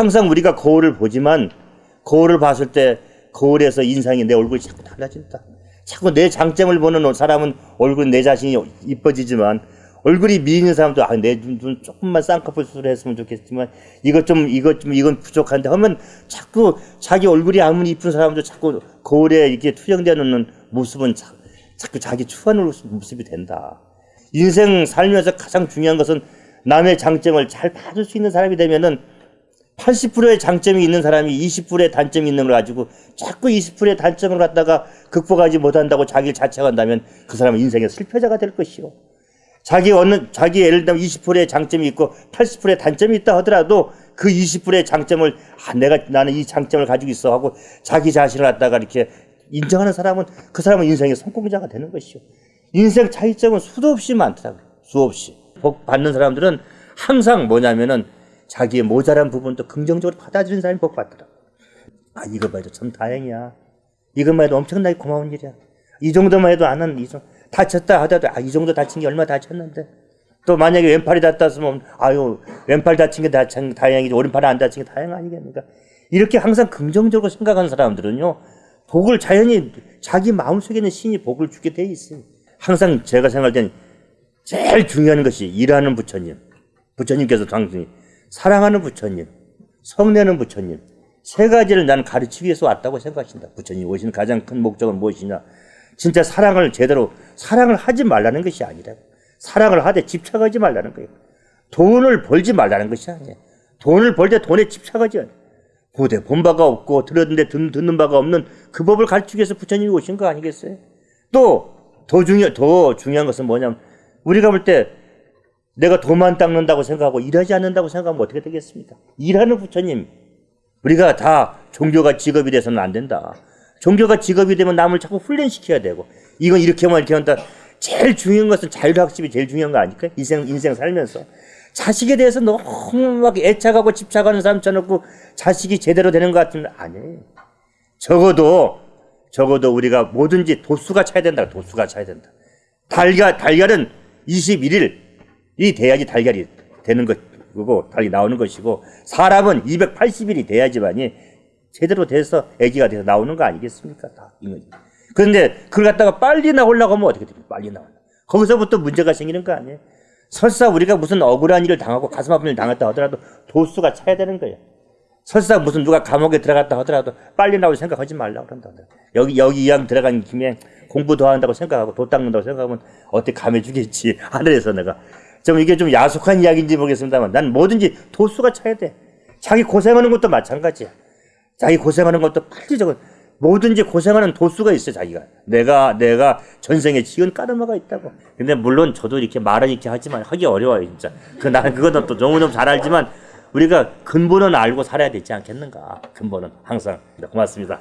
항상 우리가 거울을 보지만 거울을 봤을 때 거울에서 인상이 내 얼굴이 자꾸 달라진다. 자꾸 내 장점을 보는 사람은 얼굴 내 자신이 이뻐지지만 얼굴이 미인 사람도 아, 내눈 조금만 쌍꺼풀 수술했으면 좋겠지만 이것 좀 이것 좀 이건 부족한데 하면 자꾸 자기 얼굴이 아무리 이쁜 사람도 자꾸 거울에 이렇게 투영되는 모습은 자, 자꾸 자기 추한 모습이 된다. 인생 살면서 가장 중요한 것은 남의 장점을 잘 봐줄 수 있는 사람이 되면은 80%의 장점이 있는 사람이 20%의 단점이 있는 걸 가지고 자꾸 20%의 단점을 갖다가 극복하지 못한다고 자기를 자책한다면 그 사람은 인생의 실패자가 될 것이요. 자기 어느 자기 예를 들면 20%의 장점이 있고 80%의 단점이 있다 하더라도 그 20%의 장점을 아 내가 나는 이 장점을 가지고 있어 하고 자기 자신을 갖다가 이렇게 인정하는 사람은 그 사람은 인생의 성공자가 되는 것이요. 인생 차이점은 수도 없이 많더라고요. 수 없이. 복 받는 사람들은 항상 뭐냐면은 자기의 모자란 부분도 긍정적으로 받아들이는 사람이 복 받더라. 아, 이거 봐도 참 다행이야. 이것만 해도 엄청나게 고마운 일이야. 이 정도만 해도 안 하는, 이 정도. 다쳤다 하더라도, 아, 이 정도 다친 게 얼마 다쳤는데. 또 만약에 왼팔이 다쳤으면, 아유, 왼팔 다친 게 다친, 다행이지, 오른팔이 안 다친 게 다행 아니겠습니까? 이렇게 항상 긍정적으로 생각하는 사람들은요, 복을 자연히 자기 마음속에 있는 신이 복을 주게 돼 있어요. 항상 제가 생각할 때는 제일 중요한 것이 일하는 부처님. 부처님께서 당신이 사랑하는 부처님, 성내는 부처님 세 가지를 나는 가르치기 위해서 왔다고 생각하신다. 부처님 오신 가장 큰 목적은 무엇이냐? 진짜 사랑을 제대로 사랑을 하지 말라는 것이 아니라 사랑을 하되 집착하지 말라는 거예요. 돈을 벌지 말라는 것이 아니에요. 돈을 벌 때 돈에 집착하지 않아요. 고대 본 바가 없고 들었는데 듣, 듣는 바가 없는 그 법을 가르치기 위해서 부처님이 오신 거 아니겠어요? 또 더 중요 더 중요한 것은 뭐냐면 우리가 볼 때 내가 돈만 닦는다고 생각하고 일하지 않는다고 생각하면 어떻게 되겠습니까? 일하는 부처님. 우리가 다 종교가 직업이 돼서는 안 된다. 종교가 직업이 되면 남을 자꾸 훈련시켜야 되고 이건 이렇게만 이렇게 한다. 제일 중요한 것은 자율학습이 제일 중요한 거 아닐까? 인생 인생 살면서 자식에 대해서 너무 막 애착하고 집착하는 사람 쳐놓고 자식이 제대로 되는 것 같으면 아니에요. 적어도 적어도 우리가 뭐든지 도수가 차야 된다. 도수가 차야 된다. 달걀 달걀은 21일 이 돼야지 달걀이 되는 것이고 달이 나오는 것이고 사람은 280일이 돼야지만이 제대로 돼서 아기가 돼서 나오는 거 아니겠습니까? 다 그런데 그걸 갖다가 빨리 나오려고 하면 어떻게 됩니까? 빨리 나와. 거기서부터 문제가 생기는 거 아니에요? 설사 우리가 무슨 억울한 일을 당하고 가슴 아픈 일을 당했다 하더라도 도수가 차야 되는 거예요. 설사 무슨 누가 감옥에 들어갔다 하더라도 빨리 나올 생각하지 말라고 그런다. 여기, 여기 이왕 들어간 김에 공부 더 한다고 생각하고 도 닦는다고 생각하면 어떻게 감해 주겠지. 하늘에서 내가. 좀 이게 좀 야속한 이야기인지 모르겠습니다만 난 뭐든지 도수가 차야 돼. 자기 고생하는 것도 마찬가지야. 자기 고생하는 것도 빨리 저거 뭐든지 고생하는 도수가 있어 자기가. 내가 내가 전생에 지은 까르마가 있다고. 근데 물론 저도 이렇게 말은 이렇게 하지만 하기 어려워요 진짜. 그 나는 그거는 또 너무너무 잘 알지만 우리가 근본은 알고 살아야 되지 않겠는가. 근본은 항상 고맙습니다.